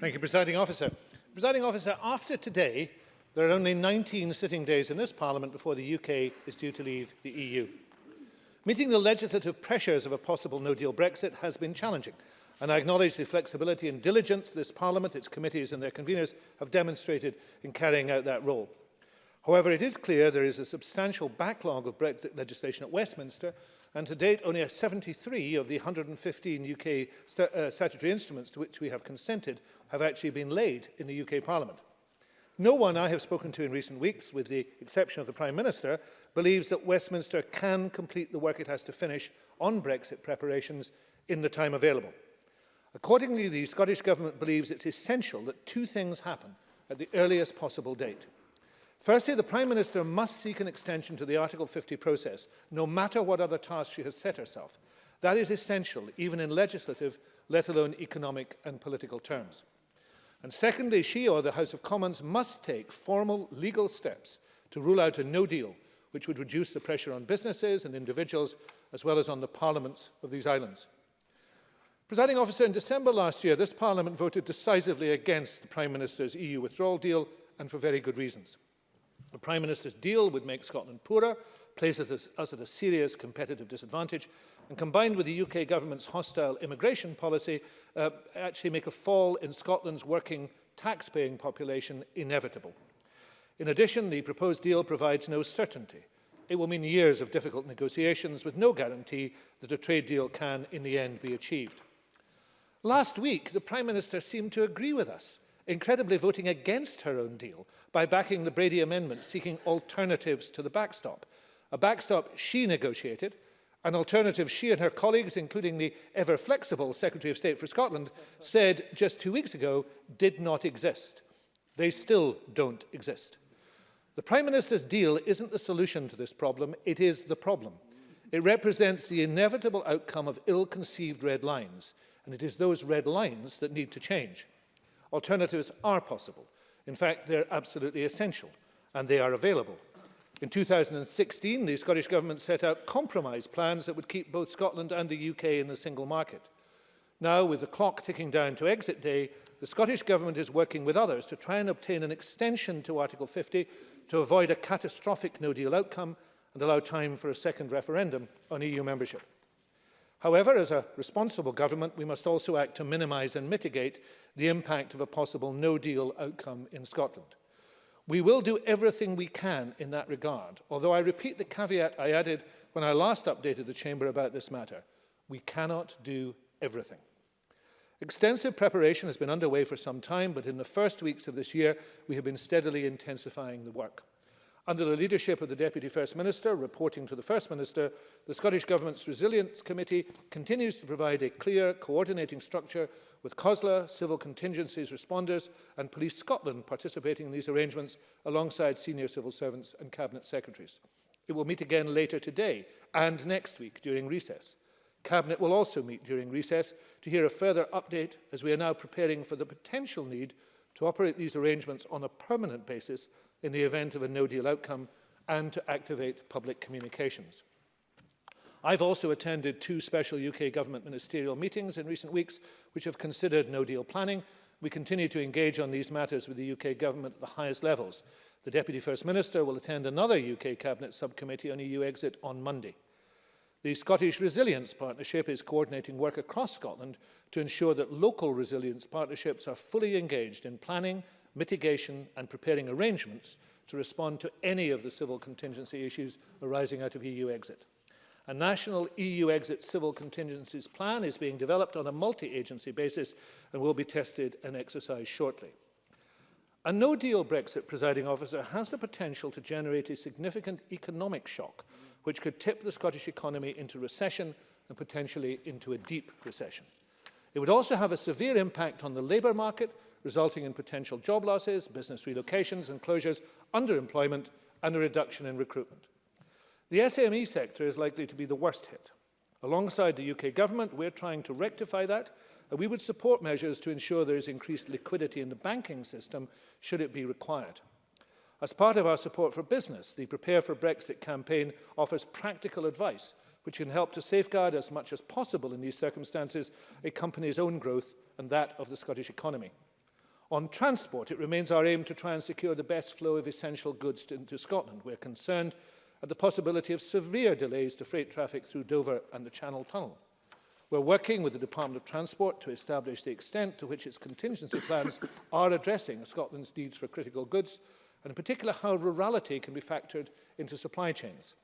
Thank you, Presiding Officer. Presiding Officer, after today, there are only 19 sitting days in this Parliament before the UK is due to leave the EU. Meeting the legislative pressures of a possible no-deal Brexit has been challenging. And I acknowledge the flexibility and diligence this Parliament, its committees and their conveners have demonstrated in carrying out that role. However, it is clear there is a substantial backlog of Brexit legislation at Westminster, and to date only 73 of the 115 UK st uh, statutory instruments to which we have consented have actually been laid in the UK Parliament. No one I have spoken to in recent weeks, with the exception of the Prime Minister, believes that Westminster can complete the work it has to finish on Brexit preparations in the time available. Accordingly, the Scottish Government believes it's essential that two things happen at the earliest possible date. Firstly, the Prime Minister must seek an extension to the Article 50 process, no matter what other tasks she has set herself. That is essential, even in legislative, let alone economic and political terms. And secondly, she or the House of Commons must take formal legal steps to rule out a no deal, which would reduce the pressure on businesses and individuals, as well as on the parliaments of these islands. Presiding officer, in December last year, this Parliament voted decisively against the Prime Minister's EU withdrawal deal, and for very good reasons. The Prime Minister's deal would make Scotland poorer, place us at a serious competitive disadvantage, and combined with the UK government's hostile immigration policy, uh, actually make a fall in Scotland's working tax-paying population inevitable. In addition, the proposed deal provides no certainty. It will mean years of difficult negotiations with no guarantee that a trade deal can, in the end, be achieved. Last week, the Prime Minister seemed to agree with us, incredibly voting against her own deal by backing the Brady Amendment seeking alternatives to the backstop, a backstop she negotiated, an alternative she and her colleagues, including the ever-flexible Secretary of State for Scotland, said just two weeks ago did not exist. They still don't exist. The Prime Minister's deal isn't the solution to this problem, it is the problem. It represents the inevitable outcome of ill-conceived red lines, and it is those red lines that need to change. Alternatives are possible. In fact, they're absolutely essential, and they are available. In 2016, the Scottish Government set out compromise plans that would keep both Scotland and the UK in the single market. Now, with the clock ticking down to exit day, the Scottish Government is working with others to try and obtain an extension to Article 50 to avoid a catastrophic no-deal outcome and allow time for a second referendum on EU membership. However, as a responsible government, we must also act to minimise and mitigate the impact of a possible no-deal outcome in Scotland. We will do everything we can in that regard, although I repeat the caveat I added when I last updated the Chamber about this matter. We cannot do everything. Extensive preparation has been underway for some time, but in the first weeks of this year, we have been steadily intensifying the work. Under the leadership of the Deputy First Minister, reporting to the First Minister, the Scottish Government's Resilience Committee continues to provide a clear coordinating structure with COSLA, civil contingencies responders and Police Scotland participating in these arrangements alongside senior civil servants and Cabinet Secretaries. It will meet again later today and next week during recess. Cabinet will also meet during recess to hear a further update as we are now preparing for the potential need to operate these arrangements on a permanent basis in the event of a no-deal outcome and to activate public communications. I've also attended two special UK government ministerial meetings in recent weeks which have considered no-deal planning. We continue to engage on these matters with the UK government at the highest levels. The Deputy First Minister will attend another UK Cabinet subcommittee on EU exit on Monday. The Scottish Resilience Partnership is coordinating work across Scotland to ensure that local resilience partnerships are fully engaged in planning, mitigation and preparing arrangements to respond to any of the civil contingency issues arising out of EU exit. A national EU exit civil contingencies plan is being developed on a multi-agency basis and will be tested and exercised shortly. A no-deal Brexit, presiding officer, has the potential to generate a significant economic shock, which could tip the Scottish economy into recession and potentially into a deep recession. It would also have a severe impact on the labour market, resulting in potential job losses, business relocations and closures, underemployment and a reduction in recruitment. The SME sector is likely to be the worst hit. Alongside the UK government, we're trying to rectify that, and we would support measures to ensure there is increased liquidity in the banking system should it be required. As part of our support for business, the Prepare for Brexit campaign offers practical advice which can help to safeguard as much as possible in these circumstances a company's own growth and that of the Scottish economy. On transport, it remains our aim to try and secure the best flow of essential goods to, into Scotland. We're concerned at the possibility of severe delays to freight traffic through Dover and the Channel Tunnel. We're working with the Department of Transport to establish the extent to which its contingency plans are addressing Scotland's needs for critical goods, and in particular how rurality can be factored into supply chains.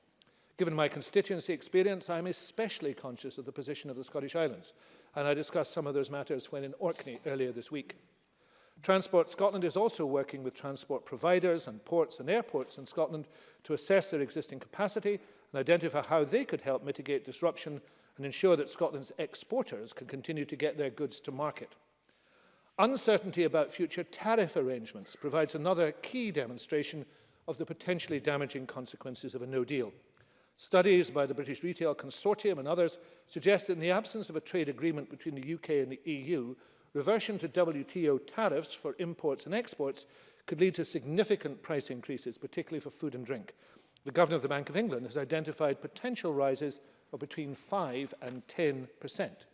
Given my constituency experience, I am especially conscious of the position of the Scottish Islands, and I discussed some of those matters when in Orkney earlier this week. Transport Scotland is also working with transport providers and ports and airports in Scotland to assess their existing capacity and identify how they could help mitigate disruption and ensure that Scotland's exporters can continue to get their goods to market. Uncertainty about future tariff arrangements provides another key demonstration of the potentially damaging consequences of a no deal. Studies by the British Retail Consortium and others suggest that in the absence of a trade agreement between the UK and the EU, reversion to WTO tariffs for imports and exports could lead to significant price increases, particularly for food and drink. The Governor of the Bank of England has identified potential rises of between 5 and 10 percent.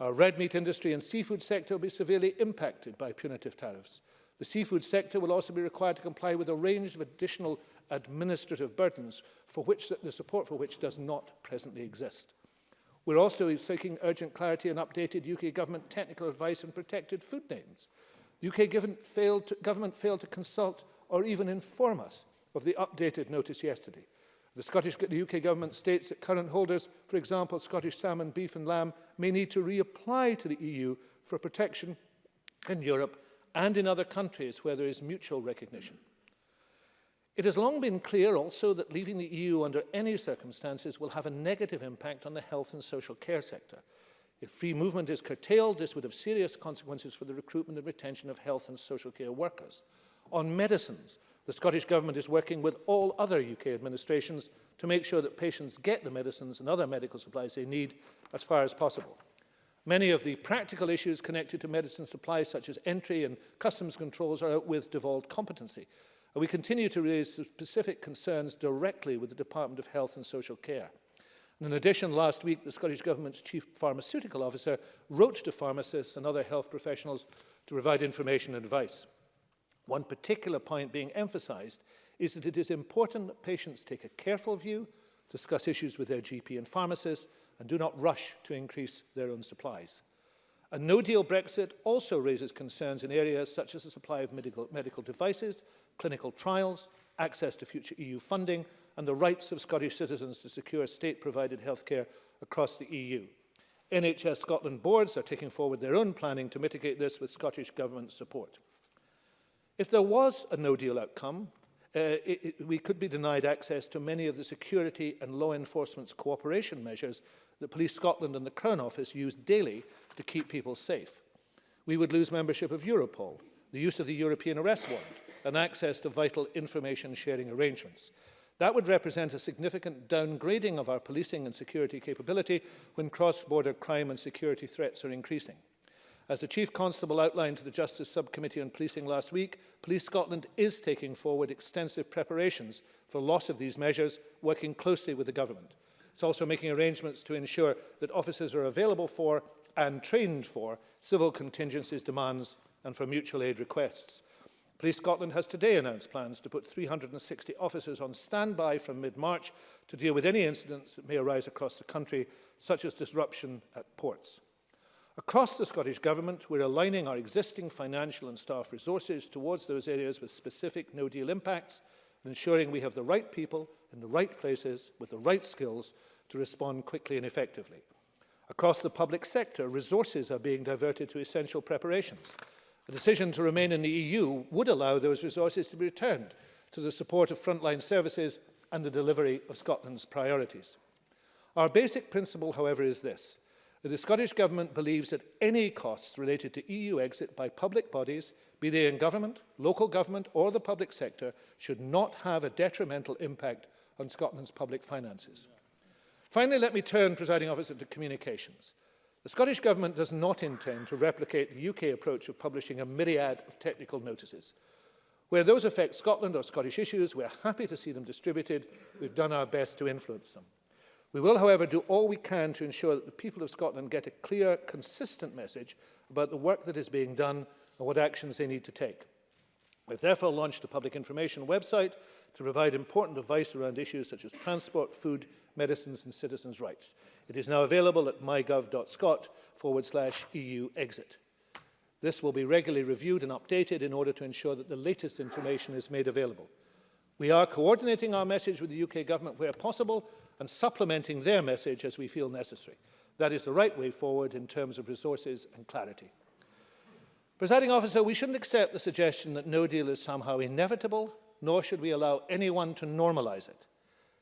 Our red meat industry and seafood sector will be severely impacted by punitive tariffs. The seafood sector will also be required to comply with a range of additional administrative burdens for which the support for which does not presently exist. We're also seeking urgent clarity and updated UK government technical advice on protected food names. The UK failed to, government failed to consult or even inform us of the updated notice yesterday. The, Scottish, the UK government states that current holders, for example, Scottish salmon, beef and lamb, may need to reapply to the EU for protection in Europe and in other countries where there is mutual recognition. It has long been clear also that leaving the EU under any circumstances will have a negative impact on the health and social care sector. If free movement is curtailed, this would have serious consequences for the recruitment and retention of health and social care workers. On medicines, the Scottish Government is working with all other UK administrations to make sure that patients get the medicines and other medical supplies they need as far as possible. Many of the practical issues connected to medicine supply, such as entry and customs controls, are out with devolved competency. And we continue to raise specific concerns directly with the Department of Health and Social Care. And in addition, last week, the Scottish Government's Chief Pharmaceutical Officer wrote to pharmacists and other health professionals to provide information and advice. One particular point being emphasized is that it is important that patients take a careful view discuss issues with their GP and pharmacist, and do not rush to increase their own supplies. A no-deal Brexit also raises concerns in areas such as the supply of medical, medical devices, clinical trials, access to future EU funding, and the rights of Scottish citizens to secure state-provided healthcare across the EU. NHS Scotland boards are taking forward their own planning to mitigate this with Scottish Government support. If there was a no-deal outcome, uh, it, it, we could be denied access to many of the security and law enforcement's cooperation measures that Police Scotland and the Crown Office use daily to keep people safe. We would lose membership of Europol, the use of the European Arrest Warrant, and access to vital information sharing arrangements. That would represent a significant downgrading of our policing and security capability when cross-border crime and security threats are increasing. As the Chief Constable outlined to the Justice Subcommittee on Policing last week, Police Scotland is taking forward extensive preparations for loss of these measures, working closely with the government. It's also making arrangements to ensure that officers are available for and trained for civil contingencies demands and for mutual aid requests. Police Scotland has today announced plans to put 360 officers on standby from mid-March to deal with any incidents that may arise across the country, such as disruption at ports. Across the Scottish Government, we're aligning our existing financial and staff resources towards those areas with specific no-deal impacts and ensuring we have the right people in the right places with the right skills to respond quickly and effectively. Across the public sector, resources are being diverted to essential preparations. A decision to remain in the EU would allow those resources to be returned to the support of frontline services and the delivery of Scotland's priorities. Our basic principle, however, is this the Scottish Government believes that any costs related to EU exit by public bodies, be they in government, local government or the public sector, should not have a detrimental impact on Scotland's public finances. Finally, let me turn, presiding officer, to communications. The Scottish Government does not intend to replicate the UK approach of publishing a myriad of technical notices. Where those affect Scotland or Scottish issues, we're happy to see them distributed. We've done our best to influence them. We will, however, do all we can to ensure that the people of Scotland get a clear, consistent message about the work that is being done and what actions they need to take. We've therefore launched a public information website to provide important advice around issues such as transport, food, medicines and citizens' rights. It is now available at mygov.scot forward slash EU exit. This will be regularly reviewed and updated in order to ensure that the latest information is made available. We are coordinating our message with the UK government where possible and supplementing their message as we feel necessary. That is the right way forward in terms of resources and clarity. Presiding officer, we shouldn't accept the suggestion that no deal is somehow inevitable, nor should we allow anyone to normalise it.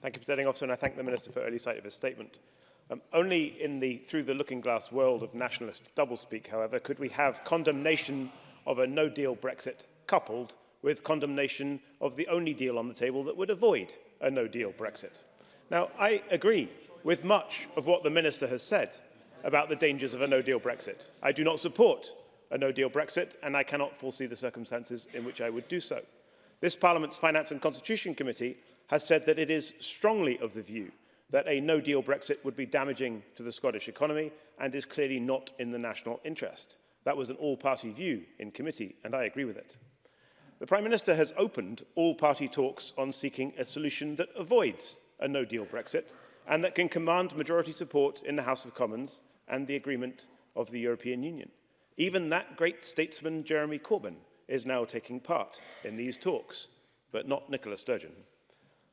Thank you, Presiding Officer, and I thank the Minister for early sight of his statement. Um, only in the through-the-looking-glass world of nationalist doublespeak, however, could we have condemnation of a no-deal Brexit coupled with condemnation of the only deal on the table that would avoid a no-deal Brexit. Now, I agree with much of what the Minister has said, about the dangers of a no-deal Brexit. I do not support a no-deal Brexit, and I cannot foresee the circumstances in which I would do so. This Parliament's Finance and Constitution Committee has said that it is strongly of the view that a no-deal Brexit would be damaging to the Scottish economy and is clearly not in the national interest. That was an all-party view in committee, and I agree with it. The Prime Minister has opened all-party talks on seeking a solution that avoids a no-deal Brexit and that can command majority support in the House of Commons and the agreement of the European Union. Even that great statesman, Jeremy Corbyn, is now taking part in these talks, but not Nicola Sturgeon.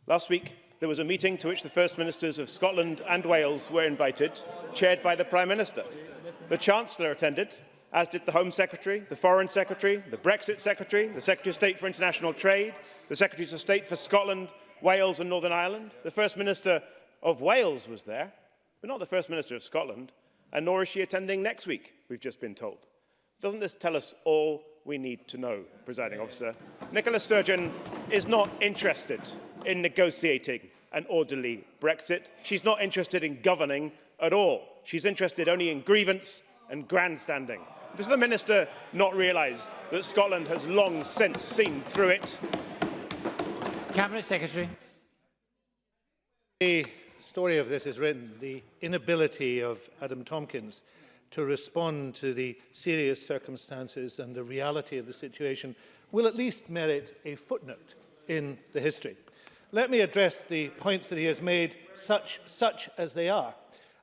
Last week, there was a meeting to which the First Ministers of Scotland and Wales were invited, chaired by the Prime Minister. The Chancellor attended, as did the Home Secretary, the Foreign Secretary, the Brexit Secretary, the Secretary of State for International Trade, the Secretaries of State for Scotland, Wales and Northern Ireland. The First Minister of Wales was there, but not the First Minister of Scotland. And nor is she attending next week, we've just been told. Doesn't this tell us all we need to know, presiding officer? Nicola Sturgeon is not interested in negotiating an orderly Brexit. She's not interested in governing at all. She's interested only in grievance and grandstanding. Does the minister not realise that Scotland has long since seen through it? Cabinet Secretary. story of this is written, the inability of Adam Tompkins to respond to the serious circumstances and the reality of the situation will at least merit a footnote in the history. Let me address the points that he has made, such, such as they are.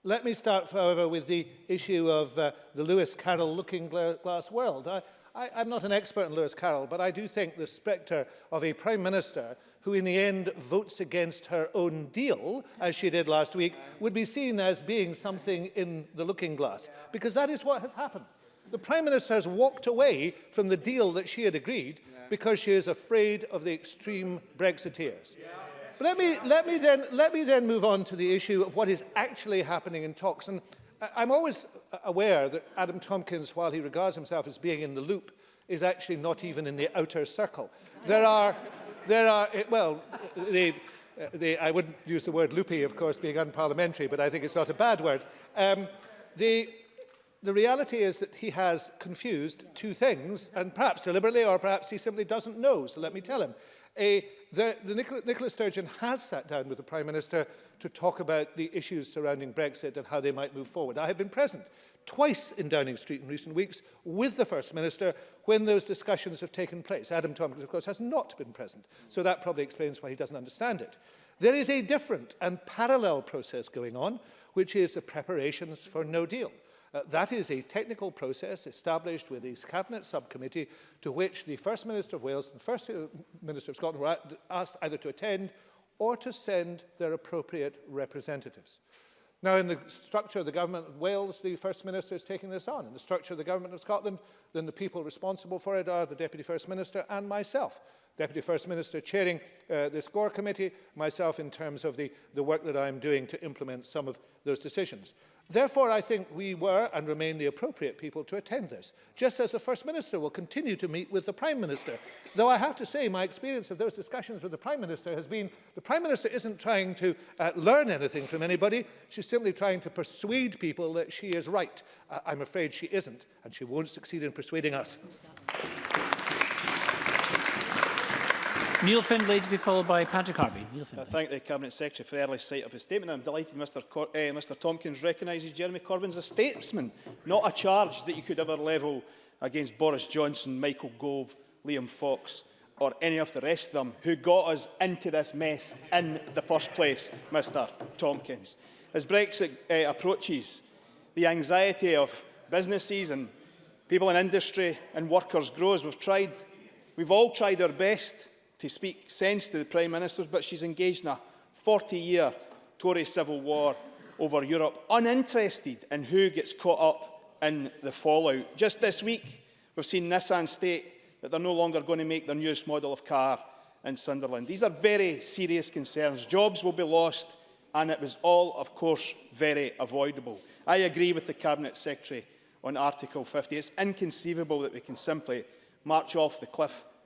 Let me start, however, with the issue of uh, the Lewis Carroll looking glass world. I, I, I'm not an expert in Lewis Carroll, but I do think the spectre of a Prime Minister who in the end votes against her own deal, as she did last week, would be seen as being something in the looking glass. Because that is what has happened. The Prime Minister has walked away from the deal that she had agreed because she is afraid of the extreme Brexiteers. But let me, let me, then, let me then move on to the issue of what is actually happening in talks. And I'm always aware that Adam Tompkins, while he regards himself as being in the loop, is actually not even in the outer circle. There are, there are well, they, they, I wouldn't use the word loopy, of course, being unparliamentary, but I think it's not a bad word. Um, the, the reality is that he has confused two things, and perhaps deliberately, or perhaps he simply doesn't know, so let me tell him a, the, the Nicola, Nicola Sturgeon has sat down with the Prime Minister to talk about the issues surrounding Brexit and how they might move forward. I have been present twice in Downing Street in recent weeks with the First Minister when those discussions have taken place. Adam Tompkins, of course, has not been present, so that probably explains why he doesn't understand it. There is a different and parallel process going on, which is the preparations for no deal. Uh, that is a technical process established with this Cabinet Subcommittee to which the First Minister of Wales and the First uh, Minister of Scotland were asked either to attend or to send their appropriate representatives. Now, in the structure of the Government of Wales, the First Minister is taking this on. In the structure of the Government of Scotland, then the people responsible for it are the Deputy First Minister and myself. Deputy First Minister chairing uh, the SCORE committee, myself in terms of the, the work that I'm doing to implement some of those decisions. Therefore, I think we were and remain the appropriate people to attend this, just as the First Minister will continue to meet with the Prime Minister. Though I have to say my experience of those discussions with the Prime Minister has been the Prime Minister isn't trying to uh, learn anything from anybody, she's simply trying to persuade people that she is right. Uh, I'm afraid she isn't, and she won't succeed in persuading us. Neil Findlay to be followed by Patrick Harvey. Neil I thank the Cabinet Secretary for early sight of his statement. I'm delighted Mr. Cor uh, eh, Mr Tompkins recognises Jeremy Corbyn as a statesman, not a charge that you could ever level against Boris Johnson, Michael Gove, Liam Fox or any of the rest of them who got us into this mess in the first place, Mr Tompkins. As Brexit uh, approaches, the anxiety of businesses and people in industry and workers grows. We've tried, we've all tried our best to speak sense to the Prime Minister, but she's engaged in a 40-year Tory civil war over Europe, uninterested in who gets caught up in the fallout. Just this week, we've seen Nissan state that they're no longer going to make their newest model of car in Sunderland. These are very serious concerns. Jobs will be lost, and it was all, of course, very avoidable. I agree with the Cabinet Secretary on Article 50. It's inconceivable that we can simply march off the cliff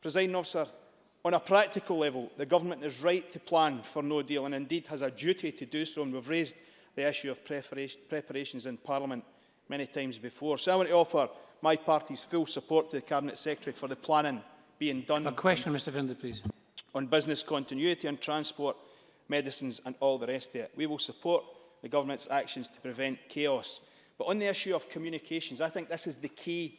Presiding officer, on a practical level, the government is right to plan for no deal and indeed has a duty to do so. And we've raised the issue of preparations in Parliament many times before. So I want to offer my party's full support to the Cabinet Secretary for the planning being done. A question, Mr Finder, please. On business continuity, and transport, medicines and all the rest of it. We will support the government's actions to prevent chaos. But on the issue of communications, I think this is the key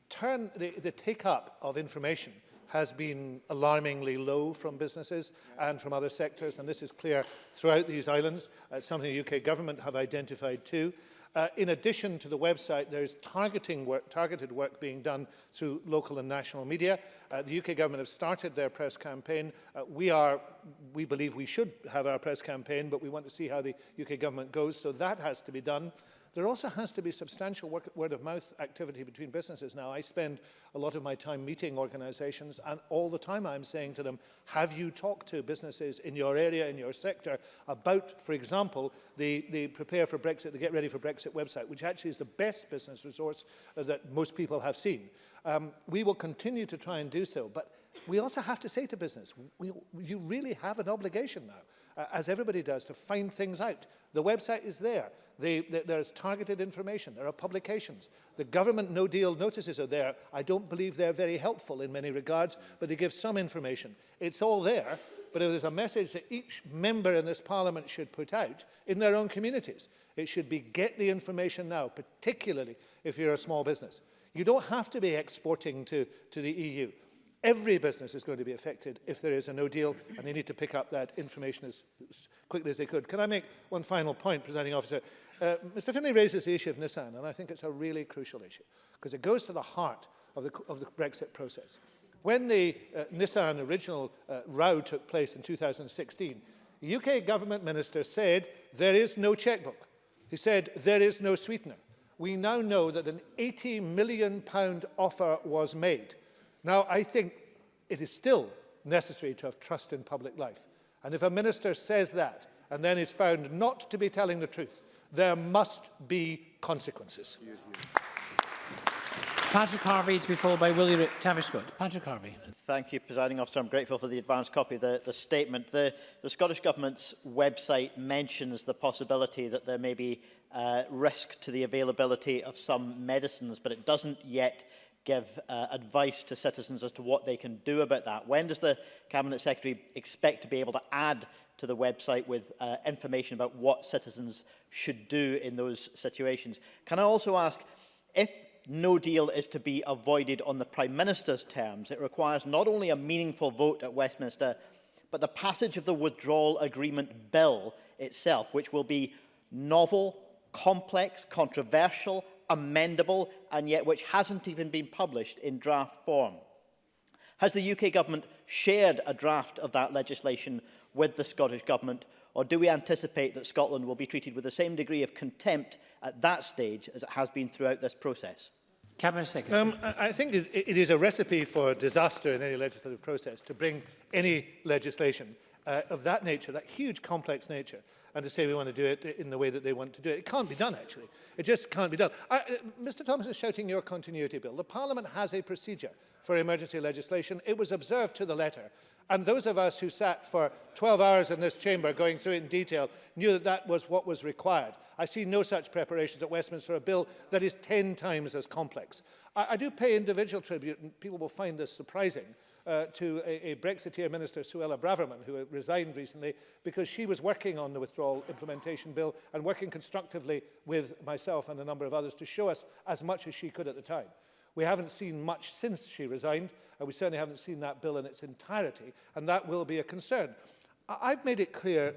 turn, the, the take-up of information has been alarmingly low from businesses and from other sectors, and this is clear throughout these islands. It's something the UK government have identified too. Uh, in addition to the website, there's targeting work, targeted work being done through local and national media. Uh, the UK government have started their press campaign. Uh, we, are, we believe we should have our press campaign, but we want to see how the UK government goes, so that has to be done. Uh, There also has to be substantial work, word of mouth activity between businesses. Now, I spend a lot of my time meeting organizations and all the time I'm saying to them, have you talked to businesses in your area, in your sector, about, for example, the, the Prepare for Brexit, the Get Ready for Brexit website, which actually is the best business resource uh, that most people have seen. Um, we will continue to try and do so, but we also have to say to business, we, you really have an obligation now, uh, as everybody does, to find things out. The website is there. They, the, there's targeted information. There are publications. The government no deal notices are there. I don't believe they're very helpful in many regards, but they give some information. It's all there, but it is a message that each member in this parliament should put out in their own communities. It should be get the information now, particularly if you're a small business. You don't have to be exporting to, to the EU. Every business is going to be affected if there is a no deal, and they need to pick up that information as, as quickly as they could. Can I make one final point, presiding officer? Uh, Mr Finlay raises the issue of Nissan, and I think it's a really crucial issue, because it goes to the heart of the, of the Brexit process. When the uh, Nissan original uh, row took place in 2016, the UK government minister said, there is no checkbook. He said, there is no sweetener we now know that an 80 million pound offer was made. Now, I think it is still necessary to have trust in public life. And if a minister says that and then is found not to be telling the truth, there must be consequences. Patrick Harvey to be followed by Willie Tavishgood. Patrick Harvey. Thank you, Presiding Officer. I'm grateful for the advance copy of the, the statement. The, the Scottish Government's website mentions the possibility that there may be uh, risk to the availability of some medicines, but it doesn't yet give uh, advice to citizens as to what they can do about that. When does the Cabinet Secretary expect to be able to add to the website with uh, information about what citizens should do in those situations? Can I also ask, if no deal is to be avoided on the Prime Minister's terms. It requires not only a meaningful vote at Westminster, but the passage of the Withdrawal Agreement Bill itself, which will be novel, complex, controversial, amendable, and yet which hasn't even been published in draft form. Has the UK Government shared a draft of that legislation with the Scottish Government Or do we anticipate that Scotland will be treated with the same degree of contempt at that stage as it has been throughout this process? Cabinet Secretary. Um, I think it, it is a recipe for disaster in any legislative process to bring any legislation uh, of that nature, that huge complex nature, and to say we want to do it in the way that they want to do it. It can't be done, actually. It just can't be done. I, uh, Mr Thomas is shouting your continuity bill. The Parliament has a procedure for emergency legislation. It was observed to the letter. And those of us who sat for 12 hours in this chamber going through it in detail knew that that was what was required. I see no such preparations at Westminster for a bill that is 10 times as complex. I, I do pay individual tribute, and people will find this surprising, uh, to a, a Brexiteer minister, Suella Braverman, who resigned recently, because she was working on the withdrawal implementation bill and working constructively with myself and a number of others to show us as much as she could at the time. We haven't seen much since she resigned, and we certainly haven't seen that bill in its entirety, and that will be a concern. I I've made it clear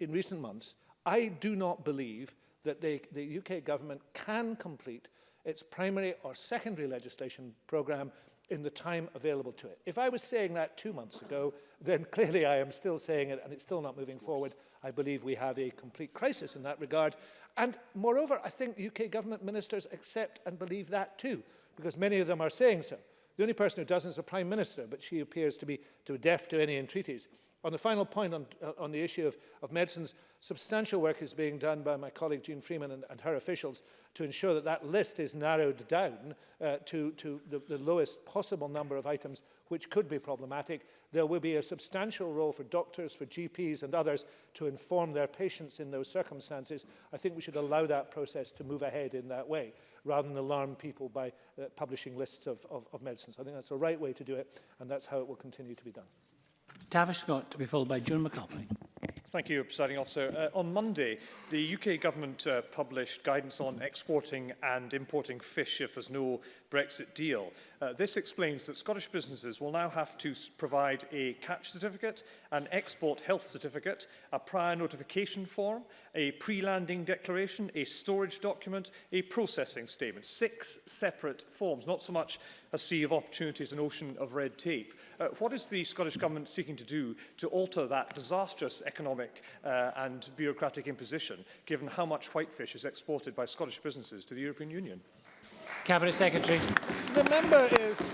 in recent months, I do not believe that they, the UK government can complete its primary or secondary legislation programme in the time available to it. If I was saying that two months ago, then clearly I am still saying it and it's still not moving forward. I believe we have a complete crisis in that regard. And moreover, I think UK government ministers accept and believe that too, because many of them are saying so. The only person who doesn't is the Prime Minister, but she appears to be, to deaf to any entreaties. On the final point on, uh, on the issue of, of medicines, substantial work is being done by my colleague Jean Freeman and, and her officials to ensure that that list is narrowed down uh, to, to the, the lowest possible number of items which could be problematic. There will be a substantial role for doctors, for GPs and others to inform their patients in those circumstances. I think we should allow that process to move ahead in that way rather than alarm people by uh, publishing lists of, of, of medicines. I think that's the right way to do it and that's how it will continue to be done. Tavish Scott to be followed by June McAlpine. Thank you, Presiding Officer. Uh, on Monday, the UK Government uh, published guidance on exporting and importing fish if there's no Brexit deal. Uh, this explains that Scottish businesses will now have to provide a catch certificate, an export health certificate, a prior notification form, a pre-landing declaration, a storage document, a processing statement. Six separate forms, not so much a sea of opportunities, an ocean of red tape. Uh, what is the Scottish Government seeking to do to alter that disastrous economic uh, and bureaucratic imposition, given how much whitefish is exported by Scottish businesses to the European Union? Cabinet Secretary. The member is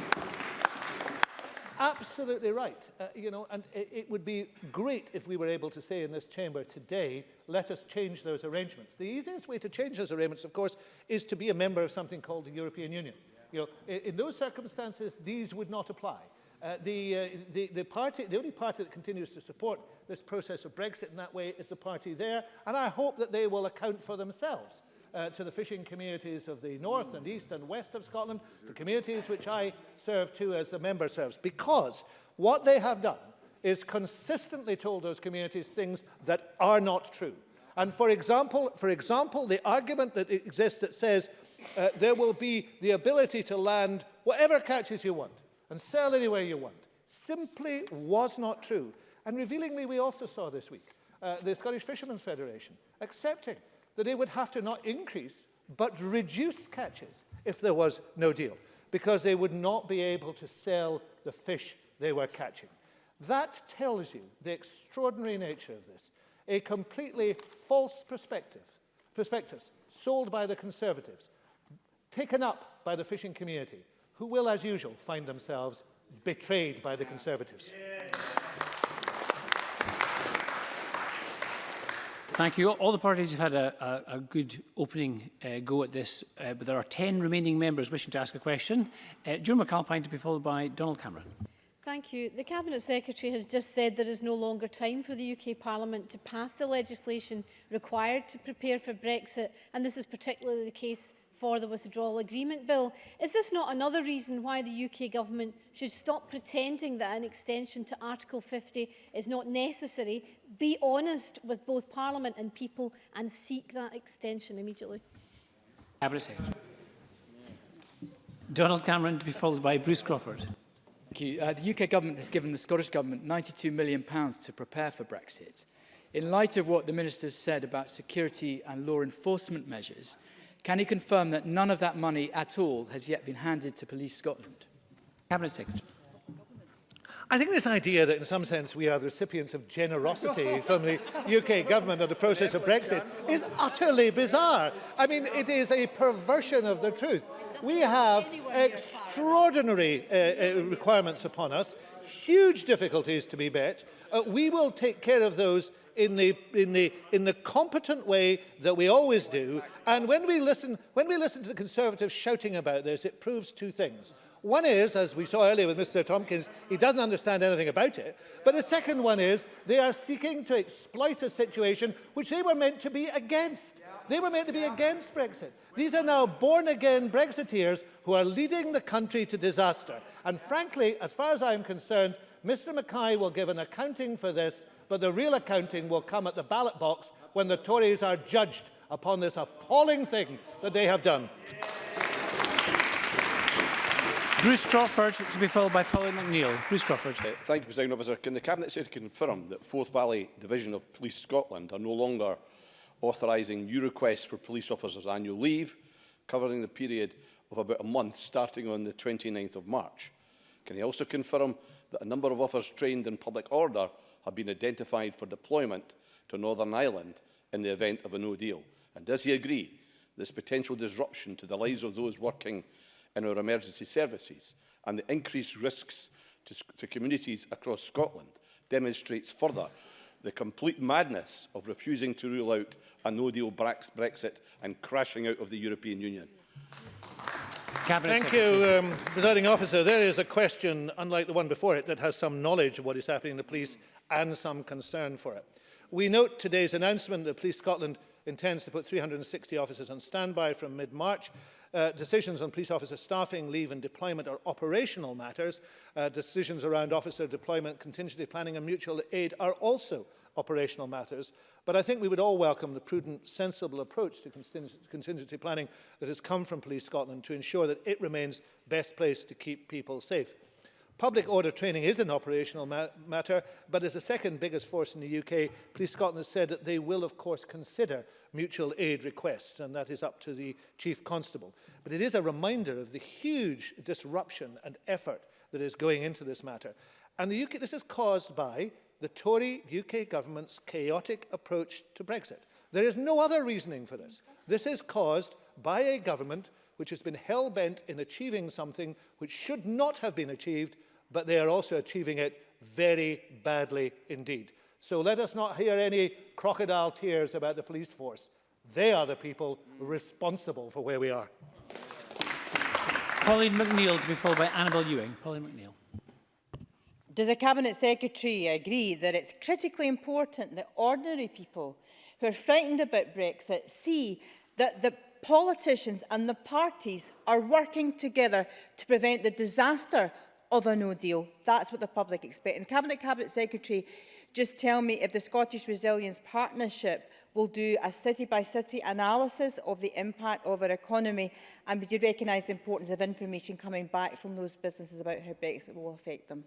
absolutely right. Uh, you know, and it, it would be great if we were able to say in this chamber today, let us change those arrangements. The easiest way to change those arrangements, of course, is to be a member of something called the European Union. You know, in, in those circumstances, these would not apply. Uh, the, uh, the, the, party, the only party that continues to support this process of Brexit in that way is the party there, and I hope that they will account for themselves uh, to the fishing communities of the north and east and west of Scotland, the communities which I serve too as the member serves, because what they have done is consistently told those communities things that are not true. And for example, for example, the argument that exists that says uh, there will be the ability to land whatever catches you want and sell anywhere you want simply was not true. And revealingly, we also saw this week uh, the Scottish Fishermen's Federation accepting that they would have to not increase, but reduce catches if there was no deal, because they would not be able to sell the fish they were catching. That tells you the extraordinary nature of this. A completely false perspective, prospectus sold by the Conservatives, taken up by the fishing community, who will, as usual, find themselves betrayed by the Conservatives. Yeah. Thank you. All the parties have had a, a, a good opening uh, go at this, uh, but there are 10 remaining members wishing to ask a question. Uh, Joan McAlpine to be followed by Donald Cameron. Thank you. The Cabinet Secretary has just said there is no longer time for the UK Parliament to pass the legislation required to prepare for Brexit, and this is particularly the case for the withdrawal agreement bill. Is this not another reason why the UK government should stop pretending that an extension to Article 50 is not necessary, be honest with both Parliament and people and seek that extension immediately? Donald Cameron to be followed by Bruce Crawford. Thank you. Uh, the UK government has given the Scottish government £92 million to prepare for Brexit. In light of what the minister said about security and law enforcement measures, Can he confirm that none of that money at all has yet been handed to Police Scotland? Cabinet Secretary. I think this idea that in some sense we are the recipients of generosity from the UK government of the process of Brexit is utterly bizarre. I mean, it is a perversion of the truth. We have extraordinary uh, uh, requirements upon us huge difficulties to be met, uh, we will take care of those in the, in, the, in the competent way that we always do. And when we, listen, when we listen to the Conservatives shouting about this, it proves two things. One is, as we saw earlier with Mr Tompkins, he doesn't understand anything about it. But the second one is they are seeking to exploit a situation which they were meant to be against. They were meant to be against Brexit. These are now born-again Brexiteers who are leading the country to disaster. And frankly, as far as I'm concerned, Mr Mackay will give an accounting for this, but the real accounting will come at the ballot box when the Tories are judged upon this appalling thing that they have done. Bruce Crawford to be followed by Pauline McNeill. Bruce Crawford. Uh, thank you, President Officer. Can the Cabinet Secretary confirm that Fourth Valley Division of Police Scotland are no longer authorising new requests for police officers' annual leave, covering the period of about a month starting on the 29th of March. Can he also confirm that a number of officers trained in public order have been identified for deployment to Northern Ireland in the event of a no deal? And does he agree this potential disruption to the lives of those working in our emergency services and the increased risks to, to communities across Scotland demonstrates further the complete madness of refusing to rule out a no-deal Brexit and crashing out of the European Union. Cabinet Thank Secretary. you, um, presiding officer. There is a question, unlike the one before it, that has some knowledge of what is happening in the police and some concern for it. We note today's announcement that Police Scotland intends to put 360 officers on standby from mid-March Uh, decisions on police officer staffing, leave and deployment are operational matters. Uh, decisions around officer deployment, contingency planning and mutual aid are also operational matters. But I think we would all welcome the prudent, sensible approach to contingency planning that has come from Police Scotland to ensure that it remains best place to keep people safe. Public order training is an operational ma matter, but as the second biggest force in the UK, Police Scotland has said that they will, of course, consider mutual aid requests, and that is up to the Chief Constable. But it is a reminder of the huge disruption and effort that is going into this matter. And the UK, this is caused by the Tory UK government's chaotic approach to Brexit. There is no other reasoning for this. This is caused by a government which has been hell-bent in achieving something which should not have been achieved but they are also achieving it very badly indeed. So let us not hear any crocodile tears about the police force. They are the people responsible for where we are. Pauline McNeill to be followed by Annabel Ewing. Pauline McNeill. Does the Cabinet Secretary agree that it's critically important that ordinary people who are frightened about Brexit see that the politicians and the parties are working together to prevent the disaster of a no deal. That's what the public expect. And Cabinet Cabinet Secretary, just tell me if the Scottish Resilience Partnership will do a city-by-city -city analysis of the impact of our economy and we you recognise the importance of information coming back from those businesses about how Brexit will affect them?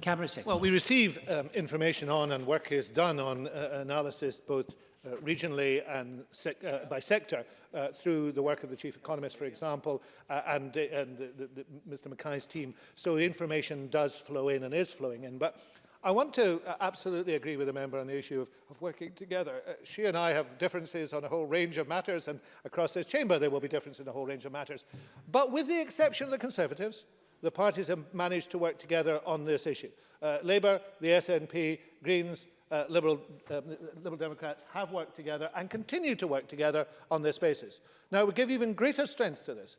Cabinet Secretary. Well, we receive um, information on and work is done on uh, analysis both uh, regionally and sec uh, by sector uh, through the work of the chief economist, for example, uh, and, uh, and the, the, the, Mr Mackay's team. So information does flow in and is flowing in. But I want to uh, absolutely agree with the member on the issue of, of working together. Uh, she and I have differences on a whole range of matters, and across this chamber there will be differences in a whole range of matters. But with the exception of the Conservatives, The parties have managed to work together on this issue. Uh, Labour, the SNP, Greens, uh, Liberal, um, Liberal Democrats have worked together and continue to work together on this basis. Now, we give even greater strength to this.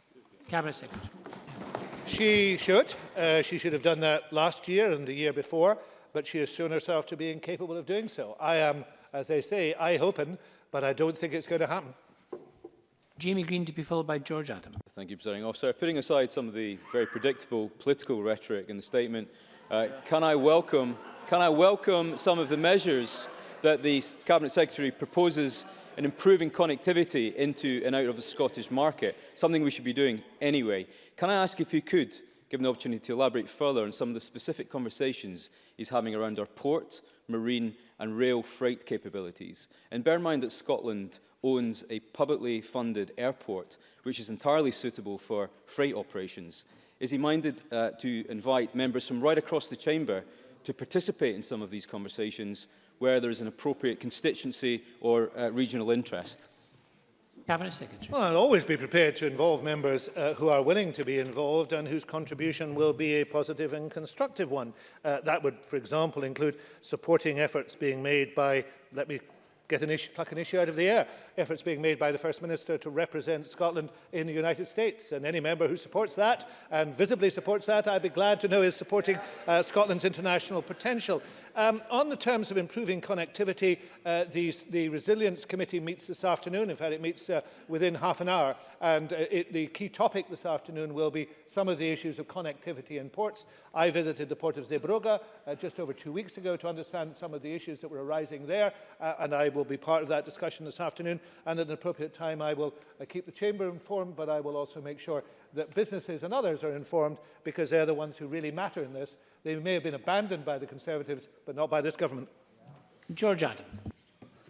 Cabinet Secretary. She should. Uh, she should have done that last year and the year before but she has shown herself to be incapable of doing so. I am, as they say, I hoping, but I don't think it's going to happen. Jamie Green to be followed by George Adam. Thank you, Presiding Officer. Putting aside some of the very predictable political rhetoric in the statement, uh, can, I welcome, can I welcome some of the measures that the Cabinet Secretary proposes in improving connectivity into and out of the Scottish market, something we should be doing anyway. Can I ask if you could given the opportunity to elaborate further on some of the specific conversations he's having around our port, marine and rail freight capabilities. And bear in mind that Scotland owns a publicly funded airport, which is entirely suitable for freight operations. Is he minded uh, to invite members from right across the chamber to participate in some of these conversations where there is an appropriate constituency or uh, regional interest? Cabinet Secretary. Well, I'll always be prepared to involve members uh, who are willing to be involved and whose contribution will be a positive and constructive one. Uh, that would, for example, include supporting efforts being made by, let me get an issue, pluck an issue out of the air, efforts being made by the First Minister to represent Scotland in the United States. And any member who supports that and visibly supports that, I'd be glad to know is supporting uh, Scotland's international potential. Um, on the terms of improving connectivity, uh, the, the Resilience Committee meets this afternoon. In fact, it meets uh, within half an hour. And uh, it, the key topic this afternoon will be some of the issues of connectivity in ports. I visited the port of Zeebrugge uh, just over two weeks ago to understand some of the issues that were arising there. Uh, and I will be part of that discussion this afternoon. And at an appropriate time, I will uh, keep the chamber informed, but I will also make sure that businesses and others are informed because they're the ones who really matter in this. They may have been abandoned by the Conservatives, but not by this government. George Adam.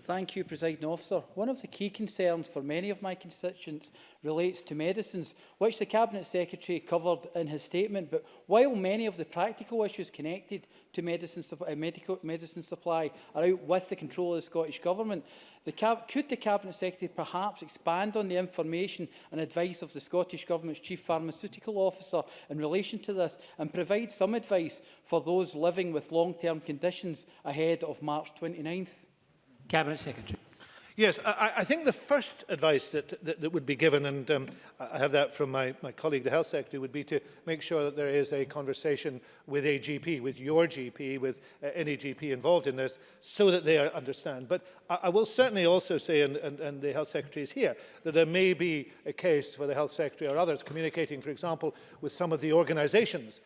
Thank you, President Officer. One of the key concerns for many of my constituents relates to medicines, which the Cabinet Secretary covered in his statement. But while many of the practical issues connected to medicine, uh, medical, medicine supply are out with the control of the Scottish Government, the could the Cabinet Secretary perhaps expand on the information and advice of the Scottish Government's Chief Pharmaceutical Officer in relation to this and provide some advice for those living with long-term conditions ahead of March 29th? Cabinet Secretary. Yes, I, I think the first advice that, that, that would be given, and um, I have that from my, my colleague, the health secretary, would be to make sure that there is a conversation with a GP, with your GP, with uh, any GP involved in this, so that they understand. But I, I will certainly also say, and, and, and the health secretary is here, that there may be a case for the health secretary or others communicating, for example, with some of the organisations